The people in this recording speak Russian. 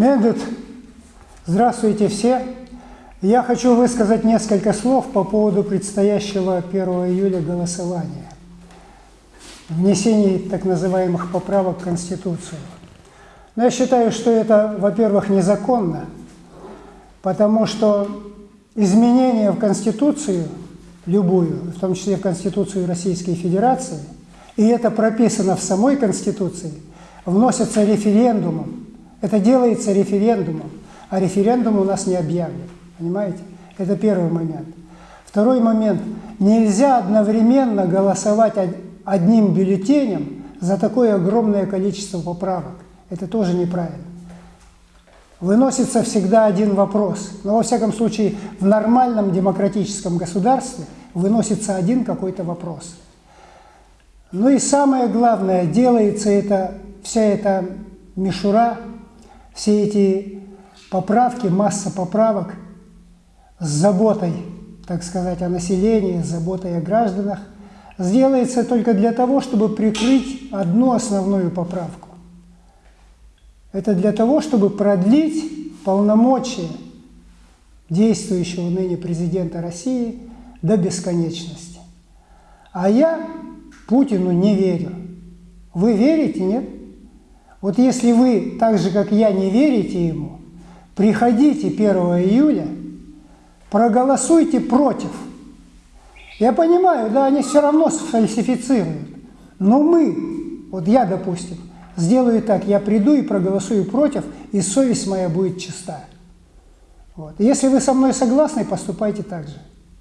Мендут, здравствуйте все. Я хочу высказать несколько слов по поводу предстоящего 1 июля голосования. Внесении так называемых поправок в Конституцию. Но я считаю, что это, во-первых, незаконно, потому что изменения в Конституцию, любую, в том числе в Конституцию Российской Федерации, и это прописано в самой Конституции, вносятся референдумом. Это делается референдумом, а референдум у нас не объявлен. Понимаете? Это первый момент. Второй момент. Нельзя одновременно голосовать одним бюллетенем за такое огромное количество поправок. Это тоже неправильно. Выносится всегда один вопрос. Но, во всяком случае, в нормальном демократическом государстве выносится один какой-то вопрос. Ну и самое главное, делается это, вся эта мишура, все эти поправки, масса поправок с заботой, так сказать, о населении, с заботой о гражданах, сделается только для того, чтобы прикрыть одну основную поправку. Это для того, чтобы продлить полномочия действующего ныне президента России до бесконечности. А я Путину не верю. Вы верите, нет? Вот если вы, так же как я, не верите ему, приходите 1 июля, проголосуйте против. Я понимаю, да, они все равно сфальсифицируют. Но мы, вот я, допустим, сделаю так, я приду и проголосую против, и совесть моя будет чиста. Вот. Если вы со мной согласны, поступайте так же.